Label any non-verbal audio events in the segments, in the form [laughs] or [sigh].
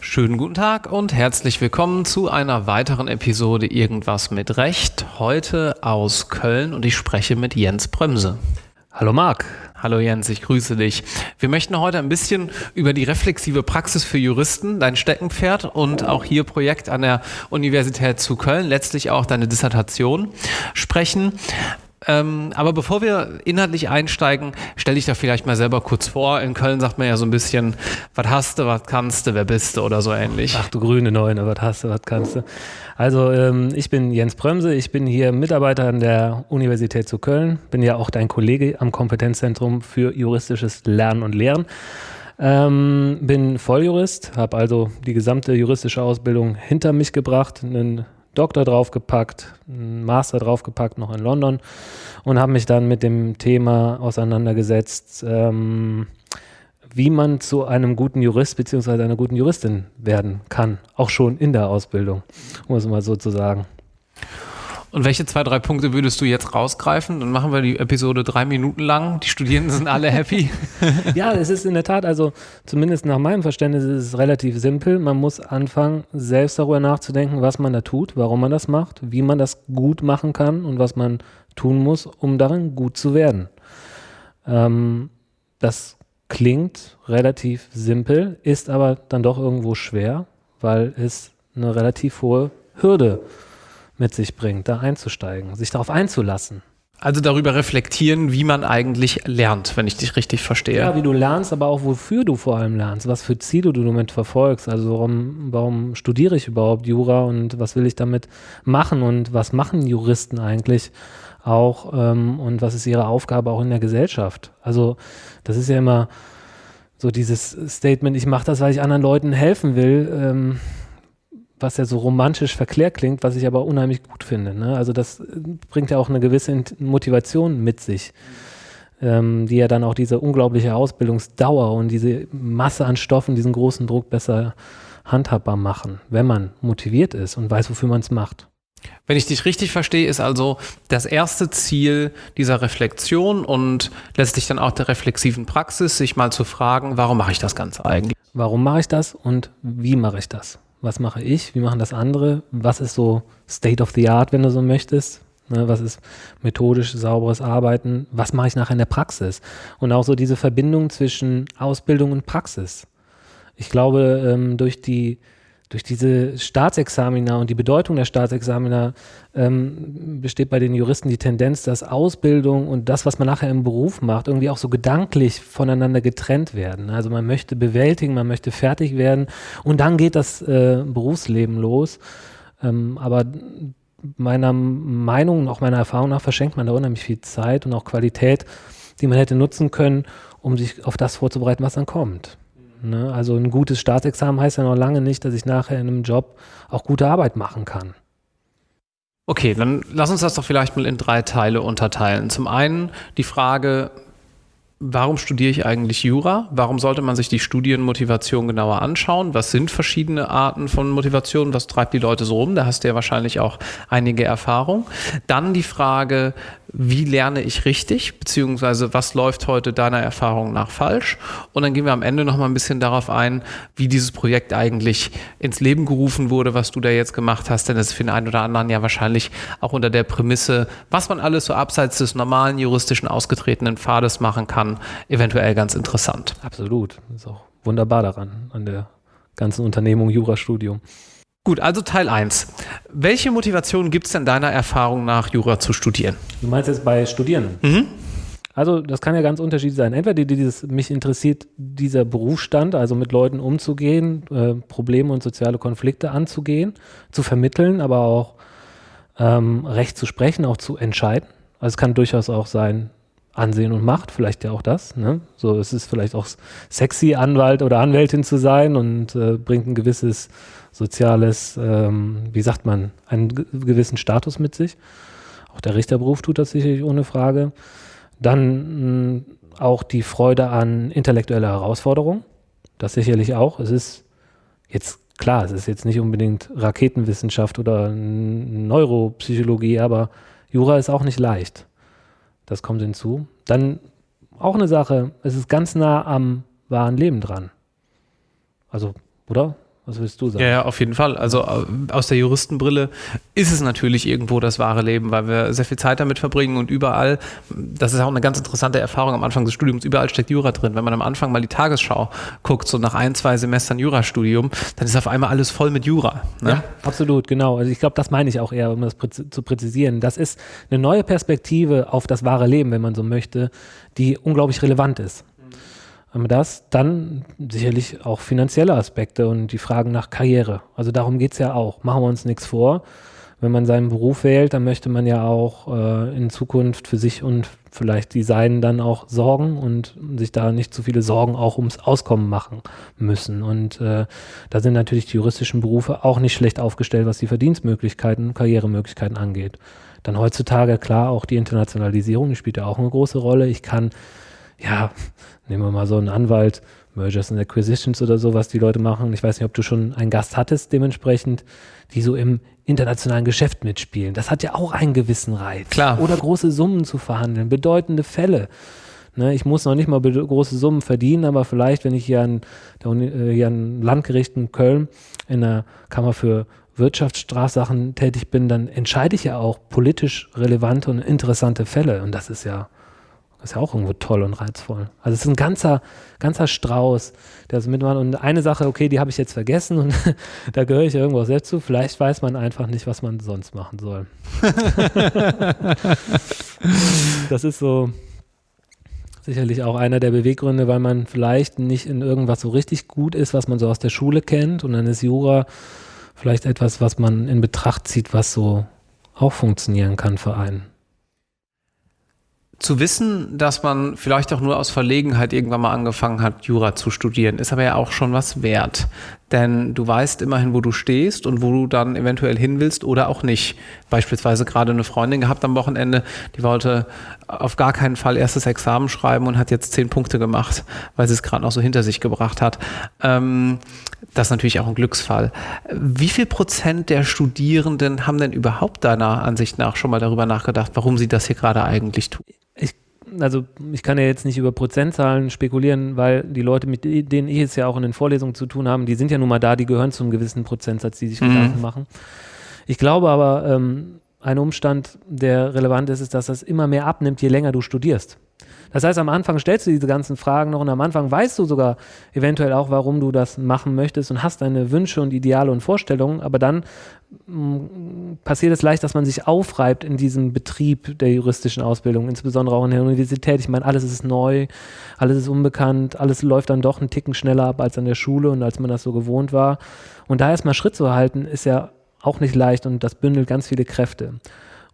Schönen guten Tag und herzlich willkommen zu einer weiteren Episode Irgendwas mit Recht. Heute aus Köln und ich spreche mit Jens Bremse. Hallo Marc. Hallo Jens, ich grüße dich. Wir möchten heute ein bisschen über die reflexive Praxis für Juristen, dein Steckenpferd und auch hier Projekt an der Universität zu Köln, letztlich auch deine Dissertation sprechen. Ähm, aber bevor wir inhaltlich einsteigen, stell dich da vielleicht mal selber kurz vor. In Köln sagt man ja so ein bisschen, was hast du, was kannst du, wer bist du oder so ähnlich. Ach du grüne Neune, was hast du, was kannst du. Also ähm, ich bin Jens Bremse, ich bin hier Mitarbeiter an der Universität zu Köln, bin ja auch dein Kollege am Kompetenzzentrum für juristisches Lernen und Lehren. Ähm, bin Volljurist, habe also die gesamte juristische Ausbildung hinter mich gebracht, einen Doktor draufgepackt, einen Master draufgepackt, noch in London und habe mich dann mit dem Thema auseinandergesetzt, ähm, wie man zu einem guten Jurist bzw. einer guten Juristin werden kann, auch schon in der Ausbildung, um es mal so zu sagen. Und welche zwei, drei Punkte würdest du jetzt rausgreifen? Dann machen wir die Episode drei Minuten lang. Die Studierenden sind alle happy. [laughs] ja, es ist in der Tat, also zumindest nach meinem Verständnis ist es relativ simpel. Man muss anfangen, selbst darüber nachzudenken, was man da tut, warum man das macht, wie man das gut machen kann und was man tun muss, um darin gut zu werden. Ähm, das klingt relativ simpel, ist aber dann doch irgendwo schwer, weil es eine relativ hohe Hürde ist mit sich bringt, da einzusteigen, sich darauf einzulassen. Also darüber reflektieren, wie man eigentlich lernt, wenn ich dich richtig verstehe. Ja, wie du lernst, aber auch wofür du vor allem lernst, was für Ziele du damit verfolgst. Also warum, warum studiere ich überhaupt Jura und was will ich damit machen und was machen Juristen eigentlich auch ähm, und was ist ihre Aufgabe auch in der Gesellschaft. Also das ist ja immer so dieses Statement, ich mache das, weil ich anderen Leuten helfen will. Ähm, was ja so romantisch verklärt klingt, was ich aber unheimlich gut finde. Ne? Also das äh, bringt ja auch eine gewisse Motivation mit sich, ähm, die ja dann auch diese unglaubliche Ausbildungsdauer und diese Masse an Stoffen, diesen großen Druck besser handhabbar machen, wenn man motiviert ist und weiß, wofür man es macht. Wenn ich dich richtig verstehe, ist also das erste Ziel dieser Reflexion und letztlich dann auch der reflexiven Praxis, sich mal zu fragen, warum mache ich das Ganze eigentlich? Warum mache ich das und wie mache ich das? Was mache ich, wie machen das andere, was ist so State of the Art, wenn du so möchtest, ne, was ist methodisch sauberes Arbeiten, was mache ich nachher in der Praxis und auch so diese Verbindung zwischen Ausbildung und Praxis. Ich glaube, ähm, durch die durch diese Staatsexamina und die Bedeutung der Staatsexamina ähm, besteht bei den Juristen die Tendenz, dass Ausbildung und das, was man nachher im Beruf macht, irgendwie auch so gedanklich voneinander getrennt werden. Also man möchte bewältigen, man möchte fertig werden und dann geht das äh, Berufsleben los. Ähm, aber meiner Meinung und auch meiner Erfahrung nach verschenkt man da unheimlich viel Zeit und auch Qualität, die man hätte nutzen können, um sich auf das vorzubereiten, was dann kommt. Ne? Also ein gutes Staatsexamen heißt ja noch lange nicht, dass ich nachher in einem Job auch gute Arbeit machen kann. Okay, dann lass uns das doch vielleicht mal in drei Teile unterteilen. Zum einen die Frage, Warum studiere ich eigentlich Jura? Warum sollte man sich die Studienmotivation genauer anschauen? Was sind verschiedene Arten von Motivation? Was treibt die Leute so rum? Da hast du ja wahrscheinlich auch einige Erfahrung. Dann die Frage, wie lerne ich richtig? Beziehungsweise was läuft heute deiner Erfahrung nach falsch? Und dann gehen wir am Ende noch mal ein bisschen darauf ein, wie dieses Projekt eigentlich ins Leben gerufen wurde, was du da jetzt gemacht hast. Denn das ist für den einen oder anderen ja wahrscheinlich auch unter der Prämisse, was man alles so abseits des normalen juristischen ausgetretenen Pfades machen kann eventuell ganz interessant. Absolut. Das ist auch wunderbar daran, an der ganzen Unternehmung Jurastudium. Gut, also Teil 1. Welche Motivation gibt es denn deiner Erfahrung nach, Jura zu studieren? Du meinst jetzt bei Studierenden? Mhm. Also das kann ja ganz unterschiedlich sein. Entweder dieses, mich interessiert dieser Berufsstand, also mit Leuten umzugehen, äh, Probleme und soziale Konflikte anzugehen, zu vermitteln, aber auch ähm, Recht zu sprechen, auch zu entscheiden. Also es kann durchaus auch sein, Ansehen und Macht, vielleicht ja auch das. Ne? So, es ist vielleicht auch sexy, Anwalt oder Anwältin zu sein und äh, bringt ein gewisses soziales, ähm, wie sagt man, einen gewissen Status mit sich. Auch der Richterberuf tut das sicherlich ohne Frage. Dann mh, auch die Freude an intellektueller Herausforderung. Das sicherlich auch. Es ist jetzt klar, es ist jetzt nicht unbedingt Raketenwissenschaft oder Neuropsychologie, aber Jura ist auch nicht leicht. Das kommt hinzu. Dann auch eine Sache, es ist ganz nah am wahren Leben dran. Also, oder? Was willst du sagen? Ja, ja, auf jeden Fall. Also äh, aus der Juristenbrille ist es natürlich irgendwo das wahre Leben, weil wir sehr viel Zeit damit verbringen und überall, das ist auch eine ganz interessante Erfahrung am Anfang des Studiums, überall steckt Jura drin. Wenn man am Anfang mal die Tagesschau guckt, so nach ein, zwei Semestern Jurastudium, dann ist auf einmal alles voll mit Jura. Ne? Ja, absolut, genau. Also ich glaube, das meine ich auch eher, um das zu präzisieren. Das ist eine neue Perspektive auf das wahre Leben, wenn man so möchte, die unglaublich relevant ist haben wir das. Dann sicherlich auch finanzielle Aspekte und die Fragen nach Karriere. Also darum geht es ja auch. Machen wir uns nichts vor. Wenn man seinen Beruf wählt, dann möchte man ja auch äh, in Zukunft für sich und vielleicht die Seinen dann auch sorgen und sich da nicht zu viele Sorgen auch ums Auskommen machen müssen. Und äh, da sind natürlich die juristischen Berufe auch nicht schlecht aufgestellt, was die Verdienstmöglichkeiten, Karrieremöglichkeiten angeht. Dann heutzutage klar auch die Internationalisierung, die spielt ja auch eine große Rolle. Ich kann ja, nehmen wir mal so einen Anwalt, Mergers and Acquisitions oder so, was die Leute machen. Ich weiß nicht, ob du schon einen Gast hattest, dementsprechend, die so im internationalen Geschäft mitspielen. Das hat ja auch einen gewissen Reiz. Klar. Oder große Summen zu verhandeln, bedeutende Fälle. Ne, ich muss noch nicht mal große Summen verdienen, aber vielleicht, wenn ich hier an, der Uni, äh, hier an Landgericht in Köln in der Kammer für Wirtschaftsstrafsachen tätig bin, dann entscheide ich ja auch politisch relevante und interessante Fälle. Und das ist ja das ist ja auch irgendwo toll und reizvoll. Also es ist ein ganzer, ganzer Strauß, der das mitmacht. Und eine Sache, okay, die habe ich jetzt vergessen und [laughs] da gehöre ich irgendwo selbst zu. Vielleicht weiß man einfach nicht, was man sonst machen soll. [laughs] das ist so sicherlich auch einer der Beweggründe, weil man vielleicht nicht in irgendwas so richtig gut ist, was man so aus der Schule kennt. Und dann ist Jura vielleicht etwas, was man in Betracht zieht, was so auch funktionieren kann für einen zu wissen, dass man vielleicht auch nur aus Verlegenheit irgendwann mal angefangen hat, Jura zu studieren, ist aber ja auch schon was wert. Denn du weißt immerhin, wo du stehst und wo du dann eventuell hin willst oder auch nicht. Beispielsweise gerade eine Freundin gehabt am Wochenende, die wollte auf gar keinen Fall erstes Examen schreiben und hat jetzt zehn Punkte gemacht, weil sie es gerade noch so hinter sich gebracht hat. Ähm, das ist natürlich auch ein Glücksfall. Wie viel Prozent der Studierenden haben denn überhaupt deiner Ansicht nach schon mal darüber nachgedacht, warum sie das hier gerade eigentlich tun? Also ich kann ja jetzt nicht über Prozentzahlen spekulieren, weil die Leute, mit denen ich es ja auch in den Vorlesungen zu tun habe, die sind ja nun mal da, die gehören zu einem gewissen Prozentsatz, die sich mhm. Gedanken machen. Ich glaube aber, ähm, ein Umstand, der relevant ist, ist, dass das immer mehr abnimmt, je länger du studierst. Das heißt, am Anfang stellst du diese ganzen Fragen noch und am Anfang weißt du sogar eventuell auch, warum du das machen möchtest und hast deine Wünsche und Ideale und Vorstellungen, aber dann mm, passiert es leicht, dass man sich aufreibt in diesem Betrieb der juristischen Ausbildung, insbesondere auch in der Universität. Ich meine, alles ist neu, alles ist unbekannt, alles läuft dann doch einen Ticken schneller ab als an der Schule und als man das so gewohnt war. Und da erstmal Schritt zu halten, ist ja auch nicht leicht und das bündelt ganz viele Kräfte.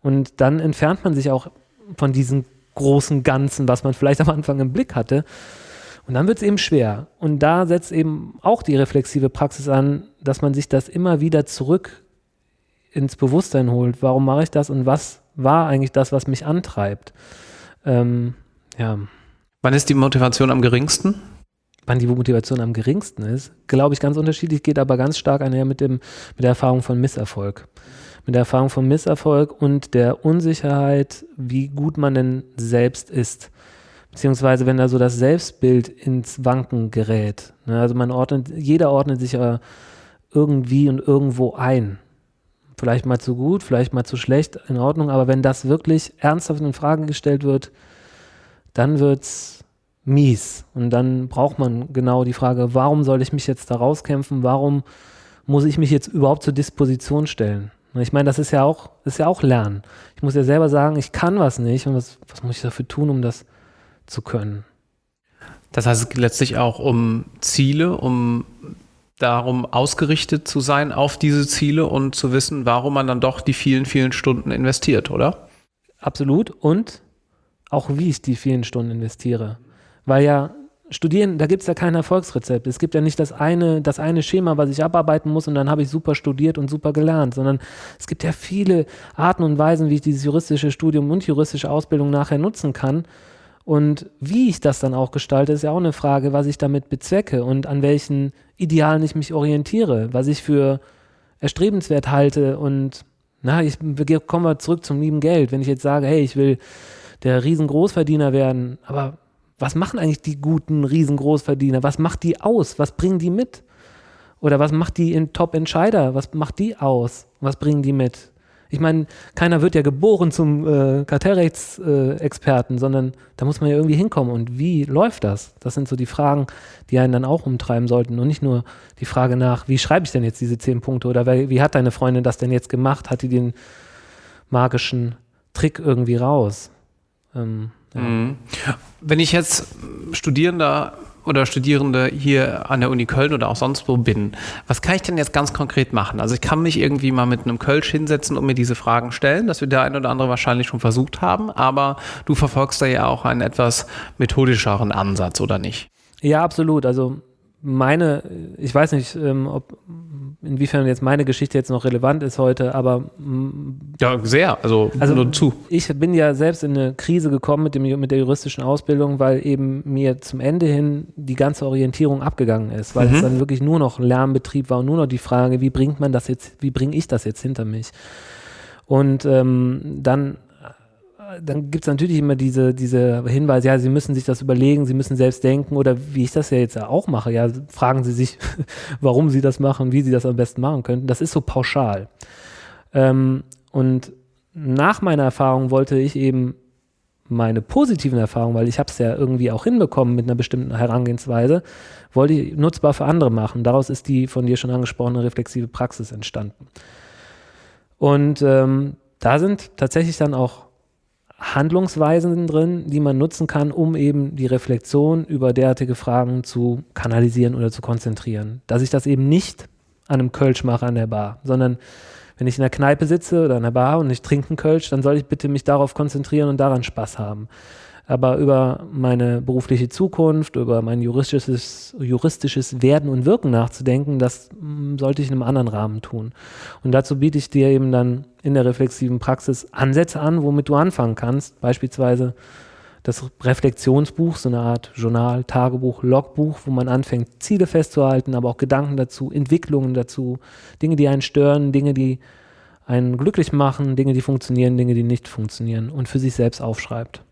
Und dann entfernt man sich auch von diesen großen Ganzen, was man vielleicht am Anfang im Blick hatte. Und dann wird es eben schwer. Und da setzt eben auch die reflexive Praxis an, dass man sich das immer wieder zurück ins Bewusstsein holt. Warum mache ich das und was war eigentlich das, was mich antreibt? Ähm, ja. Wann ist die Motivation am geringsten? Wann die Motivation am geringsten ist, glaube ich, ganz unterschiedlich, geht aber ganz stark einher mit, dem, mit der Erfahrung von Misserfolg mit der Erfahrung von Misserfolg und der Unsicherheit, wie gut man denn selbst ist. Beziehungsweise wenn da so das Selbstbild ins Wanken gerät. Ne? Also man ordnet, jeder ordnet sich ja irgendwie und irgendwo ein. Vielleicht mal zu gut, vielleicht mal zu schlecht, in Ordnung, aber wenn das wirklich ernsthaft in Frage gestellt wird, dann wird es mies. Und dann braucht man genau die Frage, warum soll ich mich jetzt da rauskämpfen? Warum muss ich mich jetzt überhaupt zur Disposition stellen? Ich meine, das ist ja auch, ist ja auch Lernen. Ich muss ja selber sagen, ich kann was nicht und was, was muss ich dafür tun, um das zu können? Das heißt, es geht letztlich auch um Ziele, um darum ausgerichtet zu sein auf diese Ziele und zu wissen, warum man dann doch die vielen, vielen Stunden investiert, oder? Absolut. Und auch wie ich die vielen Stunden investiere. Weil ja Studieren, da gibt es ja kein Erfolgsrezept. Es gibt ja nicht das eine, das eine Schema, was ich abarbeiten muss und dann habe ich super studiert und super gelernt, sondern es gibt ja viele Arten und Weisen, wie ich dieses juristische Studium und juristische Ausbildung nachher nutzen kann. Und wie ich das dann auch gestalte, ist ja auch eine Frage, was ich damit bezwecke und an welchen Idealen ich mich orientiere, was ich für erstrebenswert halte und na, ich komme zurück zum lieben Geld. Wenn ich jetzt sage, hey, ich will der Riesengroßverdiener werden, aber was machen eigentlich die guten Riesengroßverdiener? Was macht die aus? Was bringen die mit? Oder was macht die in Top-Entscheider? Was macht die aus? Was bringen die mit? Ich meine, keiner wird ja geboren zum äh, Kartellrechtsexperten, äh, sondern da muss man ja irgendwie hinkommen. Und wie läuft das? Das sind so die Fragen, die einen dann auch umtreiben sollten. Und nicht nur die Frage nach, wie schreibe ich denn jetzt diese zehn Punkte? Oder wie hat deine Freundin das denn jetzt gemacht? Hat die den magischen Trick irgendwie raus? Ähm, ja. Mhm. Wenn ich jetzt Studierender oder Studierende hier an der Uni Köln oder auch sonst wo bin, was kann ich denn jetzt ganz konkret machen? Also ich kann mich irgendwie mal mit einem Kölsch hinsetzen und mir diese Fragen stellen, das wird der eine oder andere wahrscheinlich schon versucht haben, aber du verfolgst da ja auch einen etwas methodischeren Ansatz, oder nicht? Ja, absolut. Also meine, ich weiß nicht, ähm, ob inwiefern jetzt meine Geschichte jetzt noch relevant ist heute, aber ja, sehr, also, also nur zu. Ich bin ja selbst in eine Krise gekommen mit, dem, mit der juristischen Ausbildung, weil eben mir zum Ende hin die ganze Orientierung abgegangen ist, weil mhm. es dann wirklich nur noch Lernbetrieb war und nur noch die Frage, wie bringt man das jetzt, wie bringe ich das jetzt hinter mich? Und ähm, dann dann gibt es natürlich immer diese, diese Hinweise, ja, Sie müssen sich das überlegen, Sie müssen selbst denken oder wie ich das ja jetzt auch mache, ja, fragen Sie sich, [laughs] warum Sie das machen, wie Sie das am besten machen könnten. Das ist so pauschal. Ähm, und nach meiner Erfahrung wollte ich eben meine positiven Erfahrungen, weil ich habe es ja irgendwie auch hinbekommen mit einer bestimmten Herangehensweise, wollte ich nutzbar für andere machen. Daraus ist die von dir schon angesprochene reflexive Praxis entstanden. Und ähm, da sind tatsächlich dann auch Handlungsweisen drin, die man nutzen kann, um eben die Reflexion über derartige Fragen zu kanalisieren oder zu konzentrieren. Dass ich das eben nicht an einem Kölsch mache an der Bar, sondern wenn ich in der Kneipe sitze oder an der Bar und ich trinke einen Kölsch, dann soll ich bitte mich darauf konzentrieren und daran Spaß haben aber über meine berufliche Zukunft, über mein juristisches, juristisches Werden und Wirken nachzudenken, das mm, sollte ich in einem anderen Rahmen tun. Und dazu biete ich dir eben dann in der reflexiven Praxis Ansätze an, womit du anfangen kannst. Beispielsweise das Reflexionsbuch, so eine Art Journal, Tagebuch, Logbuch, wo man anfängt, Ziele festzuhalten, aber auch Gedanken dazu, Entwicklungen dazu, Dinge, die einen stören, Dinge, die einen glücklich machen, Dinge, die funktionieren, Dinge, die nicht funktionieren und für sich selbst aufschreibt.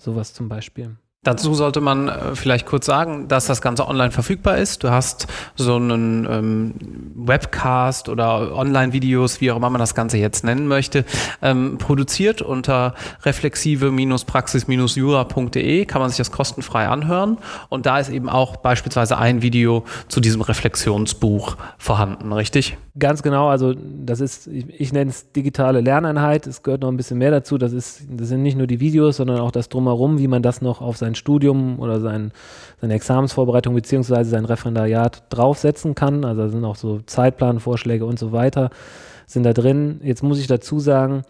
Sowas zum Beispiel. Dazu sollte man äh, vielleicht kurz sagen, dass das Ganze online verfügbar ist. Du hast so einen ähm, Webcast oder Online-Videos, wie auch immer man das Ganze jetzt nennen möchte, ähm, produziert unter reflexive-praxis-jura.de kann man sich das kostenfrei anhören. Und da ist eben auch beispielsweise ein Video zu diesem Reflexionsbuch vorhanden, richtig? Ganz genau, also das ist, ich, ich nenne es digitale Lerneinheit. Es gehört noch ein bisschen mehr dazu. Das, ist, das sind nicht nur die Videos, sondern auch das Drumherum, wie man das noch auf sein Studium oder sein, seine Examensvorbereitung beziehungsweise sein Referendariat draufsetzen kann. Also da sind auch so Zeitplanvorschläge und so weiter sind da drin. Jetzt muss ich dazu sagen,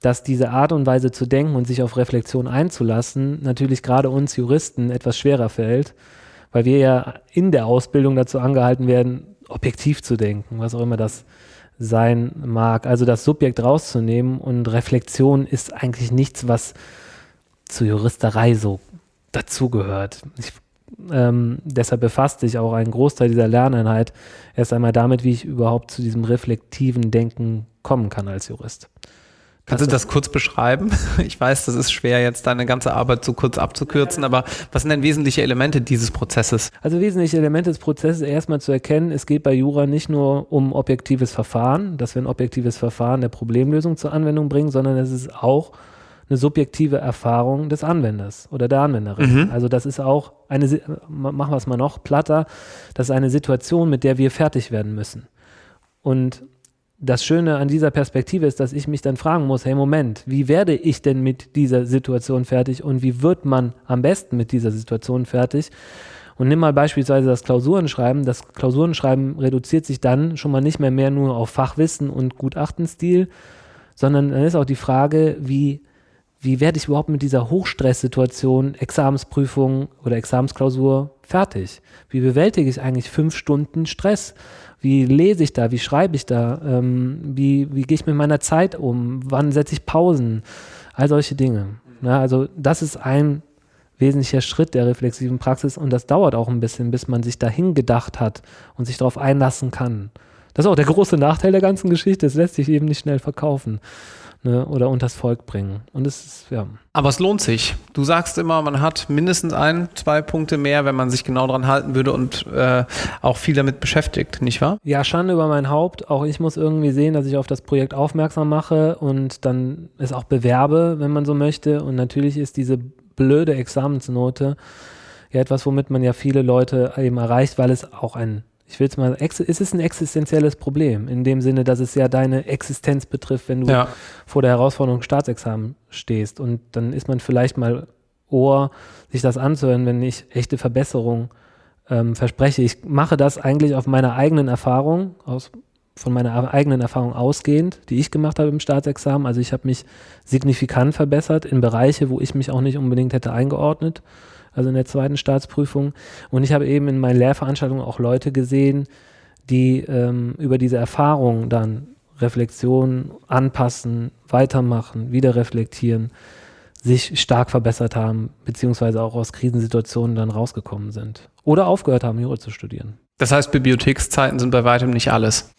dass diese Art und Weise zu denken und sich auf Reflexion einzulassen natürlich gerade uns Juristen etwas schwerer fällt, weil wir ja in der Ausbildung dazu angehalten werden, objektiv zu denken, was auch immer das sein mag. Also das Subjekt rauszunehmen und Reflexion ist eigentlich nichts, was zur Juristerei so dazugehört. Ähm, deshalb befasst sich auch ein Großteil dieser Lerneinheit erst einmal damit, wie ich überhaupt zu diesem reflektiven Denken kommen kann als Jurist. Kannst du das kurz beschreiben? [laughs] Ich weiß, das ist schwer, jetzt deine ganze Arbeit so kurz abzukürzen, aber was sind denn wesentliche Elemente dieses Prozesses? Also wesentliche Elemente des Prozesses erstmal zu erkennen, es geht bei Jura nicht nur um objektives Verfahren, dass wir ein objektives Verfahren der Problemlösung zur Anwendung bringen, sondern es ist auch eine subjektive Erfahrung des Anwenders oder der Anwenderin. Mhm. Also das ist auch eine, machen wir es mal noch platter, das ist eine Situation, mit der wir fertig werden müssen. Und das Schöne an dieser Perspektive ist, dass ich mich dann fragen muss, hey Moment, wie werde ich denn mit dieser Situation fertig und wie wird man am besten mit dieser Situation fertig? Und nimm mal beispielsweise das Klausurenschreiben. Das Klausurenschreiben reduziert sich dann schon mal nicht mehr, mehr nur auf Fachwissen und Gutachtenstil, sondern dann ist auch die Frage, wie, wie werde ich überhaupt mit dieser Hochstresssituation, Examensprüfung oder Examensklausur fertig? Wie bewältige ich eigentlich fünf Stunden Stress? Wie lese ich da? Wie schreibe ich da? Ähm, wie wie gehe ich mit meiner Zeit um? Wann setze ich Pausen? All solche Dinge. Ja, also das ist ein wesentlicher Schritt der reflexiven Praxis und das dauert auch ein bisschen, bis man sich dahin gedacht hat und sich darauf einlassen kann. Das ist auch der große Nachteil der ganzen Geschichte. Es lässt sich eben nicht schnell verkaufen ne, oder unters Volk bringen. Und es ist, ja. Aber es lohnt sich. Du sagst immer, man hat mindestens ein, zwei Punkte mehr, wenn man sich genau dran halten würde und äh, auch viel damit beschäftigt, nicht wahr? Ja, Schande über mein Haupt. Auch ich muss irgendwie sehen, dass ich auf das Projekt aufmerksam mache und dann es auch bewerbe, wenn man so möchte. Und natürlich ist diese blöde Examensnote ja etwas, womit man ja viele Leute eben erreicht, weil es auch ein ich will es mal, es ist ein existenzielles Problem, in dem Sinne, dass es ja deine Existenz betrifft, wenn du ja. vor der Herausforderung Staatsexamen stehst. Und dann ist man vielleicht mal Ohr, sich das anzuhören, wenn ich echte Verbesserung ähm, verspreche. Ich mache das eigentlich auf meiner eigenen Erfahrung, aus, von meiner eigenen Erfahrung ausgehend, die ich gemacht habe im Staatsexamen. Also ich habe mich signifikant verbessert in Bereiche, wo ich mich auch nicht unbedingt hätte eingeordnet also in der zweiten Staatsprüfung. Und ich habe eben in meinen Lehrveranstaltungen auch Leute gesehen, die ähm, über diese Erfahrung dann Reflexion anpassen, weitermachen, wieder reflektieren, sich stark verbessert haben, beziehungsweise auch aus Krisensituationen dann rausgekommen sind. Oder aufgehört haben, Jura zu studieren. Das heißt, Bibliothekszeiten sind bei weitem nicht alles.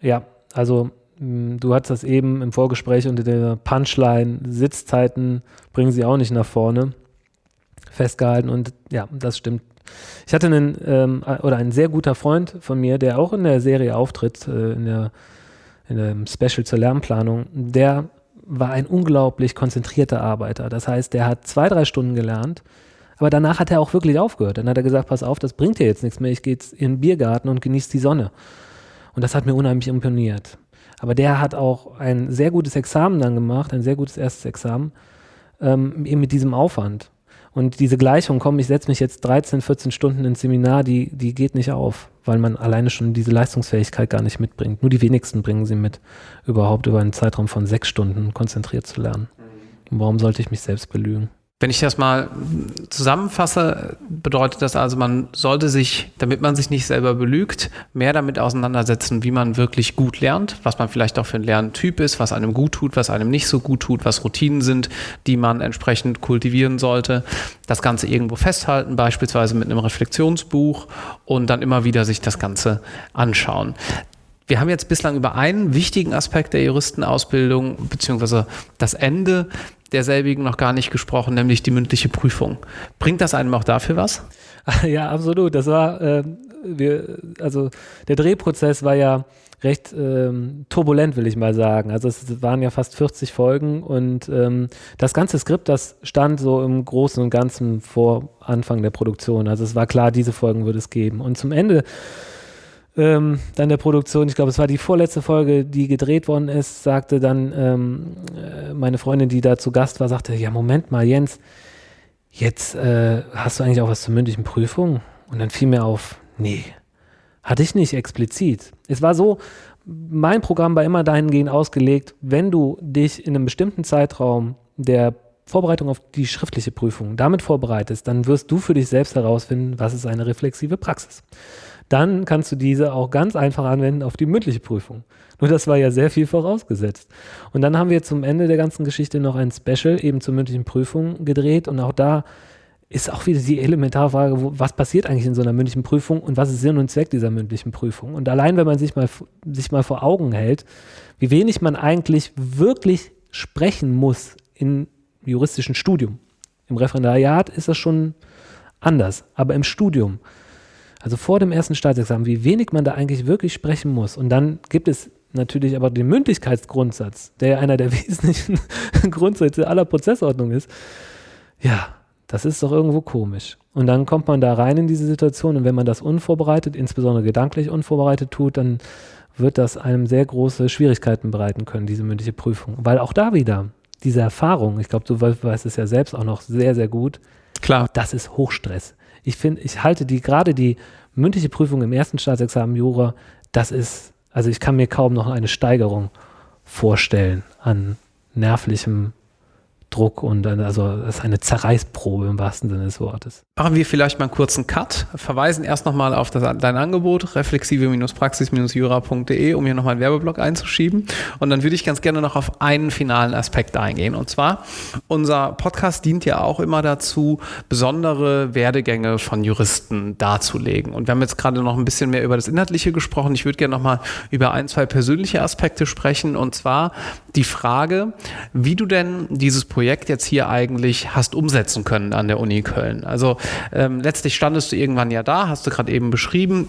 Ja, also du hattest das eben im Vorgespräch unter der Punchline, Sitzzeiten bringen sie auch nicht nach vorne festgehalten und ja, das stimmt. Ich hatte einen, ähm, oder ein sehr guter Freund von mir, der auch in der Serie auftritt, äh, in, der, in dem Special zur Lernplanung, der war ein unglaublich konzentrierter Arbeiter. Das heißt, der hat zwei, drei Stunden gelernt, aber danach hat er auch wirklich aufgehört. Dann hat er gesagt, pass auf, das bringt dir jetzt nichts mehr, ich gehe jetzt in den Biergarten und genieße die Sonne. Und das hat mir unheimlich imponiert. Aber der hat auch ein sehr gutes Examen dann gemacht, ein sehr gutes erstes Examen, ähm, eben mit diesem Aufwand. Und diese Gleichung, komm, ich setze mich jetzt 13, 14 Stunden ins Seminar, die, die geht nicht auf, weil man alleine schon diese Leistungsfähigkeit gar nicht mitbringt. Nur die wenigsten bringen sie mit, überhaupt über einen Zeitraum von sechs Stunden konzentriert zu lernen. Und warum sollte ich mich selbst belügen? Wenn ich das mal zusammenfasse, bedeutet das also, man sollte sich, damit man sich nicht selber belügt, mehr damit auseinandersetzen, wie man wirklich gut lernt, was man vielleicht auch für ein Lerntyp ist, was einem gut tut, was einem nicht so gut tut, was Routinen sind, die man entsprechend kultivieren sollte. Das Ganze irgendwo festhalten, beispielsweise mit einem Reflexionsbuch und dann immer wieder sich das Ganze anschauen. Wir haben jetzt bislang über einen wichtigen Aspekt der Juristenausbildung beziehungsweise das Ende derselbigen noch gar nicht gesprochen, nämlich die mündliche Prüfung. Bringt das einem auch dafür was? [laughs] Ja, absolut. Das war, äh, wir, also der Drehprozess war ja recht ähm, turbulent, will ich mal sagen. Also es waren ja fast 40 Folgen und ähm, das ganze Skript, das stand so im Großen und Ganzen vor Anfang der Produktion. Also es war klar, diese Folgen würde es geben. Und zum Ende ähm, dann der Produktion, ich glaube, es war die vorletzte Folge, die gedreht worden ist, sagte dann ähm, äh, meine Freundin, die da zu Gast war, sagte, ja, Moment mal, Jens, jetzt äh, hast du eigentlich auch was zur mündlichen Prüfung? Und dann fiel mir auf, nee, hatte ich nicht explizit. Es war so, mein Programm war immer dahingehend ausgelegt, wenn du dich in einem bestimmten Zeitraum der Vorbereitung auf die schriftliche Prüfung damit vorbereitest, dann wirst du für dich selbst herausfinden, was ist eine reflexive Praxis dann kannst du diese auch ganz einfach anwenden auf die mündliche Prüfung. Nur das war ja sehr viel vorausgesetzt. Und dann haben wir zum Ende der ganzen Geschichte noch ein Special eben zur mündlichen Prüfung gedreht und auch da ist auch wieder die elementare Frage, wo, was passiert eigentlich in so einer mündlichen Prüfung und was ist Sinn und Zweck dieser mündlichen Prüfung? Und allein, wenn man sich mal, sich mal vor Augen hält, wie wenig man eigentlich wirklich sprechen muss im juristischen Studium. Im Referendariat ist das schon anders, aber im Studium also vor dem ersten Staatsexamen, wie wenig man da eigentlich wirklich sprechen muss. Und dann gibt es natürlich aber den Mündlichkeitsgrundsatz, der ja einer der [laughs] wesentlichen Grundsätze aller Prozessordnung ist. Ja, das ist doch irgendwo komisch. Und dann kommt man da rein in diese Situation und wenn man das unvorbereitet, insbesondere gedanklich unvorbereitet tut, dann wird das einem sehr große Schwierigkeiten bereiten können, diese mündliche Prüfung. Weil auch da wieder diese Erfahrung, ich glaube, du weißt es ja selbst auch noch sehr, sehr gut, Klar. das ist Hochstress ich finde, ich halte die, gerade die mündliche Prüfung im ersten Staatsexamen Jura, das ist, also ich kann mir kaum noch eine Steigerung vorstellen an nervlichem Druck und also das ist eine Zerreißprobe im wahrsten Sinne des Wortes. Machen wir vielleicht mal einen kurzen Cut, verweisen erst nochmal auf das, dein Angebot, reflexive-praxis-jura.de, um hier nochmal einen Werbeblock einzuschieben. Und dann würde ich ganz gerne noch auf einen finalen Aspekt eingehen. Und zwar, unser Podcast dient ja auch immer dazu, besondere Werdegänge von Juristen darzulegen. Und wir haben jetzt gerade noch ein bisschen mehr über das Inhaltliche gesprochen. Ich würde gerne nochmal über ein, zwei persönliche Aspekte sprechen. Und zwar die Frage, wie du denn dieses Projekt Projekt jetzt hier eigentlich hast umsetzen können an der Uni Köln. Also ähm, letztlich standest du irgendwann ja da, hast du gerade eben beschrieben.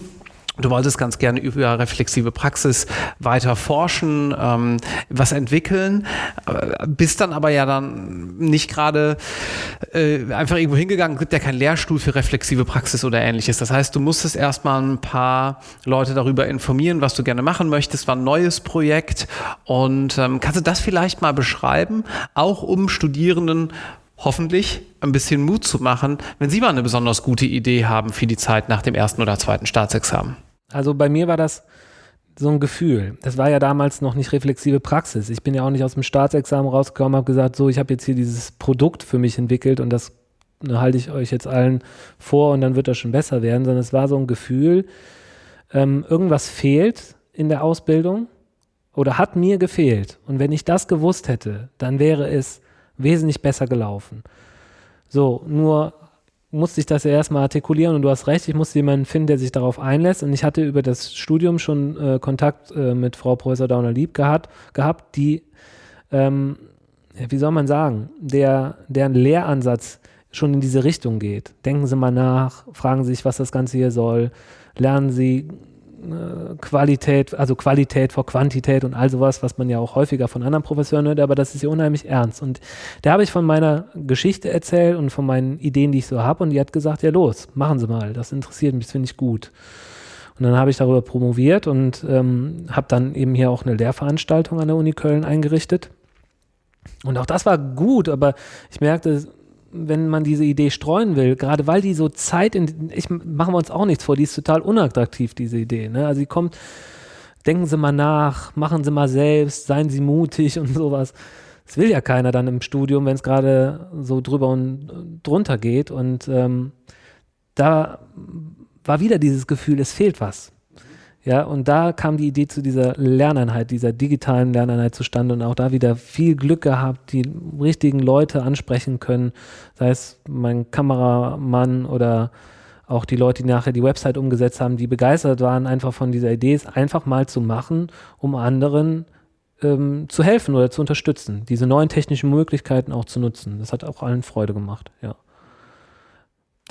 Du wolltest ganz gerne über reflexive Praxis weiter forschen, ähm, was entwickeln, äh, bist dann aber ja dann nicht gerade äh, einfach irgendwo hingegangen, gibt ja keinen Lehrstuhl für reflexive Praxis oder ähnliches. Das heißt, du musstest erstmal ein paar Leute darüber informieren, was du gerne machen möchtest, war ein neues Projekt. Und ähm, kannst du das vielleicht mal beschreiben, auch um Studierenden hoffentlich ein bisschen Mut zu machen, wenn Sie mal eine besonders gute Idee haben für die Zeit nach dem ersten oder zweiten Staatsexamen. Also bei mir war das so ein Gefühl. Das war ja damals noch nicht reflexive Praxis. Ich bin ja auch nicht aus dem Staatsexamen rausgekommen, habe gesagt, so, ich habe jetzt hier dieses Produkt für mich entwickelt und das ne, halte ich euch jetzt allen vor und dann wird das schon besser werden, sondern es war so ein Gefühl, ähm, irgendwas fehlt in der Ausbildung oder hat mir gefehlt. Und wenn ich das gewusst hätte, dann wäre es wesentlich besser gelaufen. So, nur musste ich das ja erstmal artikulieren und du hast recht, ich musste jemanden finden, der sich darauf einlässt. Und ich hatte über das Studium schon äh, Kontakt äh, mit Frau Professor Dauner-Lieb gehabt, gehabt, die, ähm, wie soll man sagen, der, deren Lehransatz schon in diese Richtung geht. Denken Sie mal nach, fragen Sie sich, was das Ganze hier soll, lernen Sie Qualität, also Qualität vor Quantität und all sowas, was man ja auch häufiger von anderen Professoren hört, aber das ist ja unheimlich ernst. Und da habe ich von meiner Geschichte erzählt und von meinen Ideen, die ich so habe und die hat gesagt, ja los, machen Sie mal, das interessiert mich, das finde ich gut. Und dann habe ich darüber promoviert und ähm, habe dann eben hier auch eine Lehrveranstaltung an der Uni Köln eingerichtet. Und auch das war gut, aber ich merkte, wenn man diese Idee streuen will, gerade weil die so Zeit in, ich machen wir uns auch nichts vor, die ist total unattraktiv, diese Idee. Ne? Also sie kommt, denken Sie mal nach, machen Sie mal selbst, seien Sie mutig und sowas. Das will ja keiner dann im Studium, wenn es gerade so drüber und drunter geht. Und ähm, da war wieder dieses Gefühl, es fehlt was. Ja, und da kam die Idee zu dieser Lerneinheit, dieser digitalen Lerneinheit zustande und auch da wieder viel Glück gehabt, die richtigen Leute ansprechen können, sei es mein Kameramann oder auch die Leute, die nachher die Website umgesetzt haben, die begeistert waren einfach von dieser Idee, es einfach mal zu machen, um anderen ähm, zu helfen oder zu unterstützen, diese neuen technischen Möglichkeiten auch zu nutzen. Das hat auch allen Freude gemacht, ja.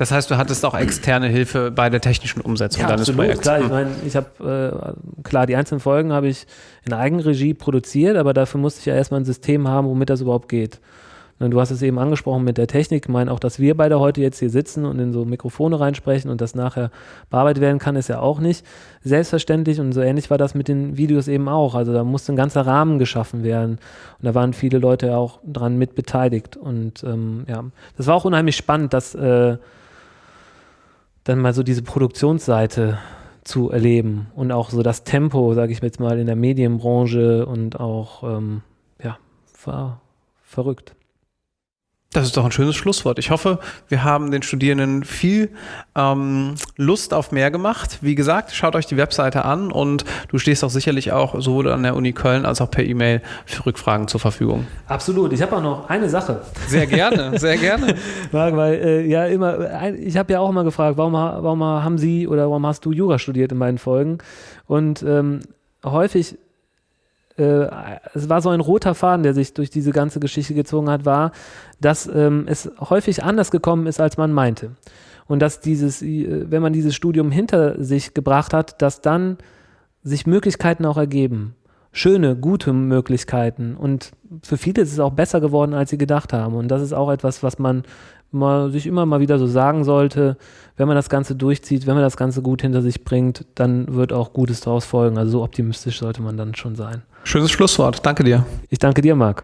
Das heißt, du hattest auch externe Hilfe bei der technischen Umsetzung ja, deines absolut, Projekts. Klar, ich hm. meine, ich habe äh, klar die einzelnen Folgen habe ich in Eigenregie produziert, aber dafür musste ich ja erstmal ein System haben, womit das überhaupt geht. Und du hast es eben angesprochen mit der Technik. Ich meine, auch, dass wir beide heute jetzt hier sitzen und in so Mikrofone reinsprechen und das nachher bearbeitet werden kann, ist ja auch nicht selbstverständlich. Und so ähnlich war das mit den Videos eben auch. Also da musste ein ganzer Rahmen geschaffen werden. Und da waren viele Leute auch dran mit beteiligt. Und ähm, ja, das war auch unheimlich spannend, dass äh, dann mal so diese Produktionsseite zu erleben und auch so das Tempo, sage ich jetzt mal, in der Medienbranche und auch, ähm, ja, war verrückt. Das ist doch ein schönes Schlusswort. Ich hoffe, wir haben den Studierenden viel ähm, Lust auf mehr gemacht. Wie gesagt, schaut euch die Webseite an und du stehst auch sicherlich auch sowohl an der Uni Köln als auch per E-Mail für Rückfragen zur Verfügung. Absolut. Ich habe auch noch eine Sache. Sehr gerne, sehr gerne. [laughs] weil äh, ja immer, ich habe ja auch immer gefragt, warum, warum haben Sie oder warum hast du Jura studiert in meinen Folgen? Und ähm, häufig äh, es war so ein roter Faden, der sich durch diese ganze Geschichte gezogen hat, war, dass ähm, es häufig anders gekommen ist, als man meinte. Und dass dieses, äh, wenn man dieses Studium hinter sich gebracht hat, dass dann sich Möglichkeiten auch ergeben. Schöne, gute Möglichkeiten. Und für viele ist es auch besser geworden, als sie gedacht haben. Und das ist auch etwas, was man mal, sich immer mal wieder so sagen sollte, wenn man das Ganze durchzieht, wenn man das Ganze gut hinter sich bringt, dann wird auch Gutes daraus folgen. Also so optimistisch sollte man dann schon sein. Schönes Schlusswort. Danke dir. Ich danke dir, Marc.